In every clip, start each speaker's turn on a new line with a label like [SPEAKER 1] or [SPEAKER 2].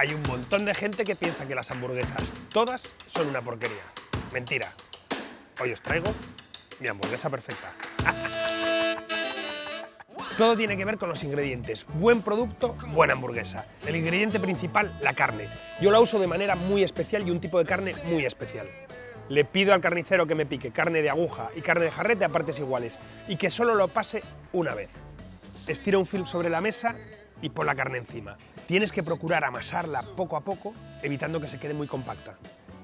[SPEAKER 1] Hay un montón de gente que piensa que las hamburguesas todas son una porquería. Mentira. Hoy os traigo mi hamburguesa perfecta. Todo tiene que ver con los ingredientes. Buen producto, buena hamburguesa. El ingrediente principal, la carne. Yo la uso de manera muy especial y un tipo de carne muy especial. Le pido al carnicero que me pique carne de aguja y carne de jarrete a partes iguales y que solo lo pase una vez. Estira un film sobre la mesa y pon la carne encima. Tienes que procurar amasarla poco a poco, evitando que se quede muy compacta.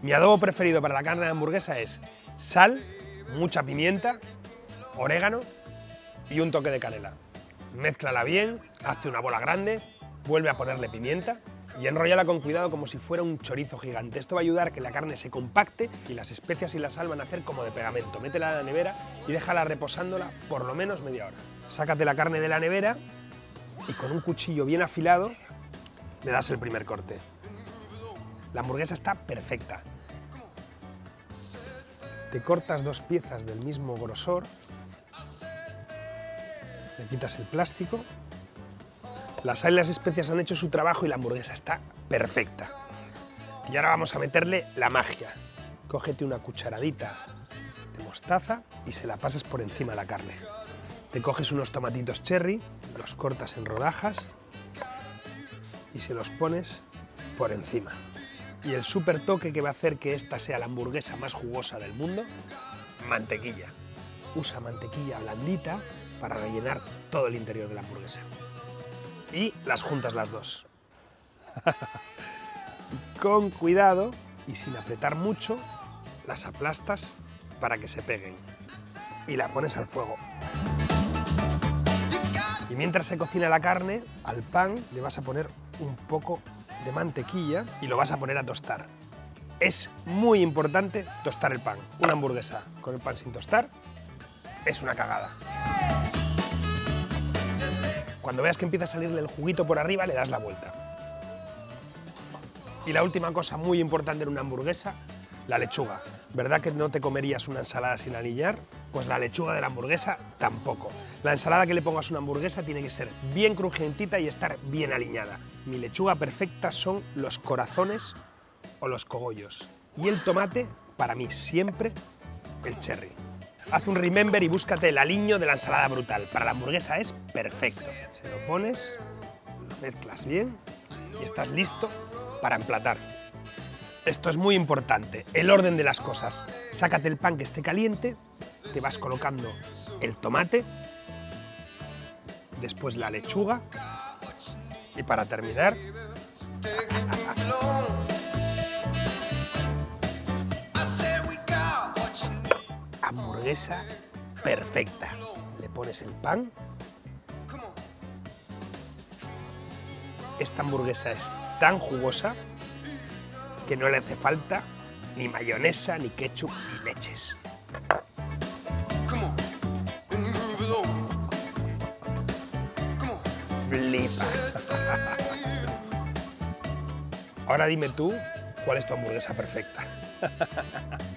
[SPEAKER 1] Mi adobo preferido para la carne de hamburguesa es sal, mucha pimienta, orégano y un toque de canela. Mézclala bien, hazte una bola grande, vuelve a ponerle pimienta y enrollala con cuidado como si fuera un chorizo gigante. Esto va a ayudar a que la carne se compacte y las especias y la sal van a hacer como de pegamento. Métela en la nevera y déjala reposándola por lo menos media hora. Sácate la carne de la nevera y con un cuchillo bien afilado le das el primer corte. La hamburguesa está perfecta. Te cortas dos piezas del mismo grosor, le quitas el plástico, las sal y las especias han hecho su trabajo y la hamburguesa está perfecta. Y ahora vamos a meterle la magia. Cógete una cucharadita de mostaza y se la pasas por encima de la carne. Te coges unos tomatitos cherry, los cortas en rodajas y se los pones por encima. Y el super toque que va a hacer que esta sea la hamburguesa más jugosa del mundo, mantequilla. Usa mantequilla blandita para rellenar todo el interior de la hamburguesa. Y las juntas las dos. Con cuidado y sin apretar mucho, las aplastas para que se peguen. Y la pones al fuego. Mientras se cocina la carne, al pan le vas a poner un poco de mantequilla y lo vas a poner a tostar. Es muy importante tostar el pan. Una hamburguesa con el pan sin tostar es una cagada. Cuando veas que empieza a salirle el juguito por arriba, le das la vuelta. Y la última cosa muy importante en una hamburguesa, la lechuga. ¿Verdad que no te comerías una ensalada sin aliñar? Pues la lechuga de la hamburguesa tampoco. La ensalada que le pongas a una hamburguesa tiene que ser bien crujientita y estar bien aliñada. Mi lechuga perfecta son los corazones o los cogollos. Y el tomate, para mí, siempre el cherry. Haz un remember y búscate el aliño de la ensalada brutal. Para la hamburguesa es perfecto. Se lo pones, lo mezclas bien y estás listo para emplatar. Esto es muy importante, el orden de las cosas. Sácate el pan que esté caliente, te vas colocando el tomate, después la lechuga y para terminar... hamburguesa perfecta. Le pones el pan. Esta hamburguesa es tan jugosa que no le hace falta ni mayonesa, ni ketchup, ni leches. Flipa. Ahora dime tú cuál es tu hamburguesa perfecta.